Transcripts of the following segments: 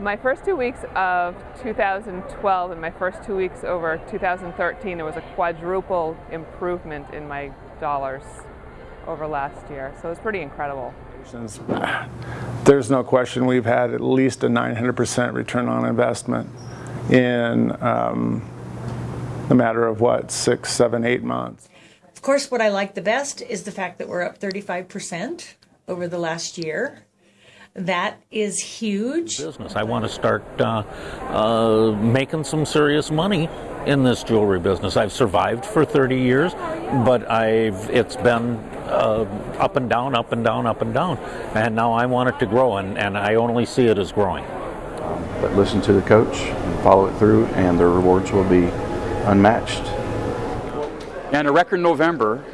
My first two weeks of 2012 and my first two weeks over 2013, there was a quadruple improvement in my dollars over last year. So it was pretty incredible. There's no question we've had at least a 900% return on investment in um, a matter of what, six, seven, eight months. Of course, what I like the best is the fact that we're up 35% over the last year. That is huge. Business. I want to start uh, uh, making some serious money in this jewelry business. I've survived for 30 years, but I've it's been uh, up and down, up and down, up and down, and now I want it to grow, and, and I only see it as growing. But listen to the coach and follow it through, and the rewards will be unmatched. And a record November,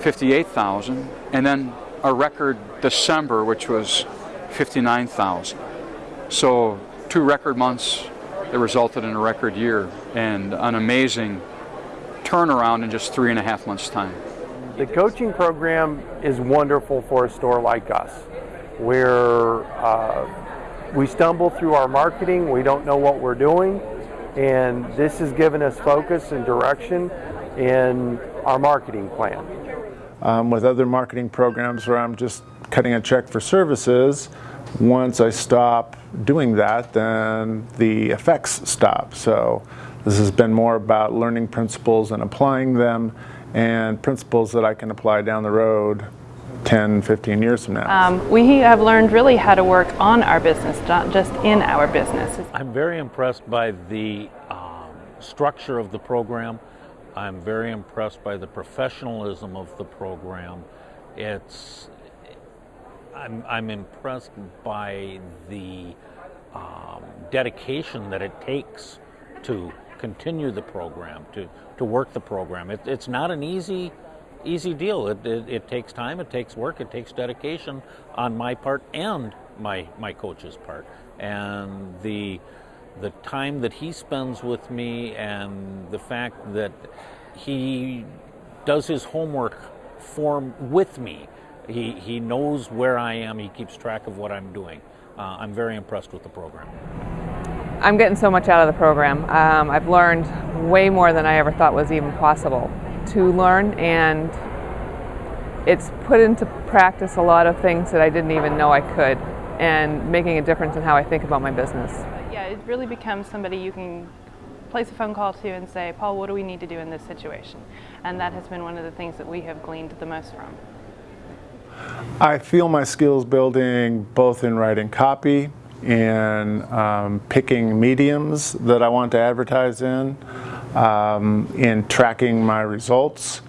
58,000, and then a record December, which was 59,000. So two record months that resulted in a record year and an amazing turnaround in just three and a half months' time. The coaching program is wonderful for a store like us, where uh, we stumble through our marketing, we don't know what we're doing, and this has given us focus and direction in our marketing plan. Um, with other marketing programs where I'm just cutting a check for services, once I stop doing that, then the effects stop. So this has been more about learning principles and applying them and principles that I can apply down the road 10, 15 years from now. Um, we have learned really how to work on our business, not just in our business. I'm very impressed by the um, structure of the program. I'm very impressed by the professionalism of the program. It's I'm, I'm impressed by the um, dedication that it takes to continue the program, to, to work the program. It, it's not an easy easy deal. It, it, it, takes time, it takes work, it takes dedication on my part and my, my coach's part. And the, the time that he spends with me and the fact that he does his homework form with me he, he knows where I am, he keeps track of what I'm doing. Uh, I'm very impressed with the program. I'm getting so much out of the program. Um, I've learned way more than I ever thought was even possible to learn, and it's put into practice a lot of things that I didn't even know I could, and making a difference in how I think about my business. Yeah, it really becomes somebody you can place a phone call to and say, Paul, what do we need to do in this situation? And that has been one of the things that we have gleaned the most from. I feel my skills building both in writing copy and um, picking mediums that I want to advertise in, um, in tracking my results.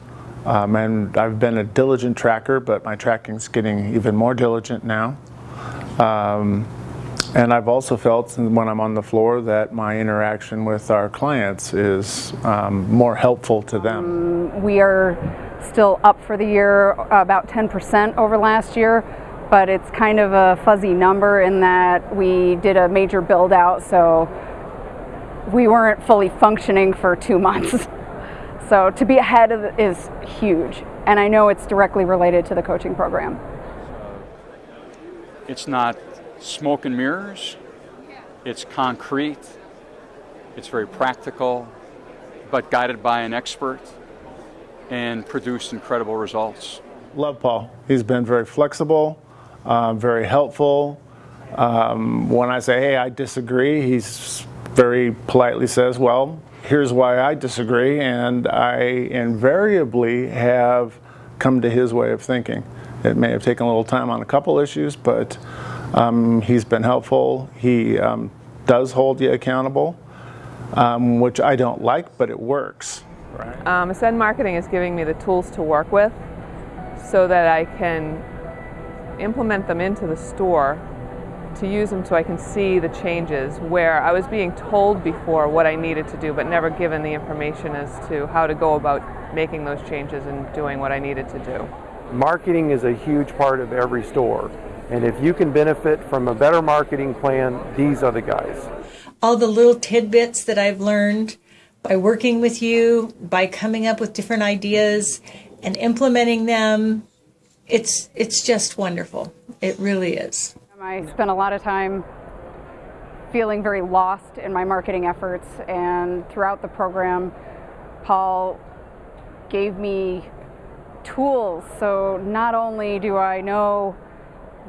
Um, and I've been a diligent tracker, but my tracking is getting even more diligent now. Um, and I've also felt when I'm on the floor that my interaction with our clients is um, more helpful to them. Um, we are still up for the year uh, about 10% over last year, but it's kind of a fuzzy number in that we did a major build out, so we weren't fully functioning for two months. so to be ahead is huge, and I know it's directly related to the coaching program. It's not smoke and mirrors, it's concrete, it's very practical, but guided by an expert and produced incredible results. Love Paul. He's been very flexible, uh, very helpful. Um, when I say, hey, I disagree, he's very politely says, well, here's why I disagree, and I invariably have come to his way of thinking. It may have taken a little time on a couple issues, but um, he's been helpful. He um, does hold you accountable, um, which I don't like, but it works. Right. Um, Ascend Marketing is giving me the tools to work with so that I can implement them into the store to use them so I can see the changes where I was being told before what I needed to do but never given the information as to how to go about making those changes and doing what I needed to do. Marketing is a huge part of every store and if you can benefit from a better marketing plan, these are the guys. All the little tidbits that I've learned by working with you, by coming up with different ideas and implementing them. It's it's just wonderful. It really is. I spent a lot of time feeling very lost in my marketing efforts. And throughout the program, Paul gave me tools. So not only do I know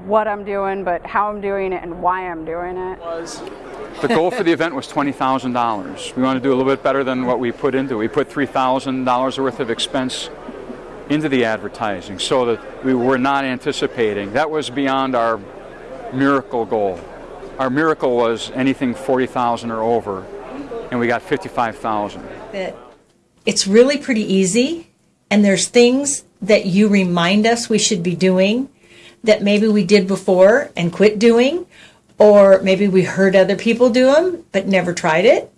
what I'm doing, but how I'm doing it and why I'm doing it. The goal for the event was $20,000. We want to do a little bit better than what we put into. We put $3,000 worth of expense into the advertising so that we were not anticipating. That was beyond our miracle goal. Our miracle was anything 40,000 or over, and we got 55,000. it's really pretty easy and there's things that you remind us we should be doing that maybe we did before and quit doing or maybe we heard other people do them but never tried it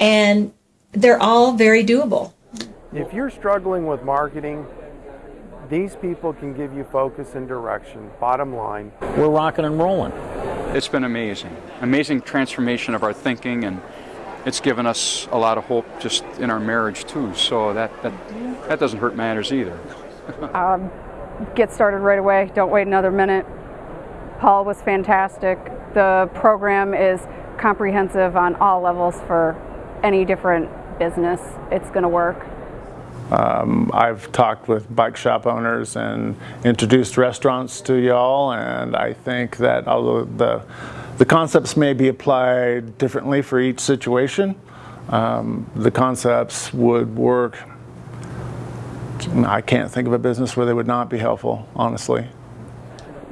and they're all very doable If you're struggling with marketing, these people can give you focus and direction. Bottom line, We're rocking and rolling. It's been amazing. Amazing transformation of our thinking, and it's given us a lot of hope just in our marriage, too. So that, that, that doesn't hurt matters either. Um, get started right away. Don't wait another minute. Paul was fantastic. The program is comprehensive on all levels for any different business. It's going to work. I've talked with bike shop owners and introduced restaurants to y'all, and I think that although the the concepts may be applied differently for each situation, um, the concepts would work. I can't think of a business where they would not be helpful, honestly.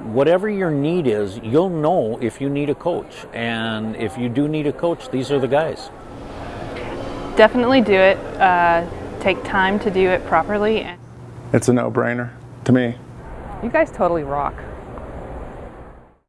Whatever your need is, you'll know if you need a coach. And if you do need a coach, these are the guys. Definitely do it. Uh, take time to do it properly. It's a no-brainer to me. You guys totally rock.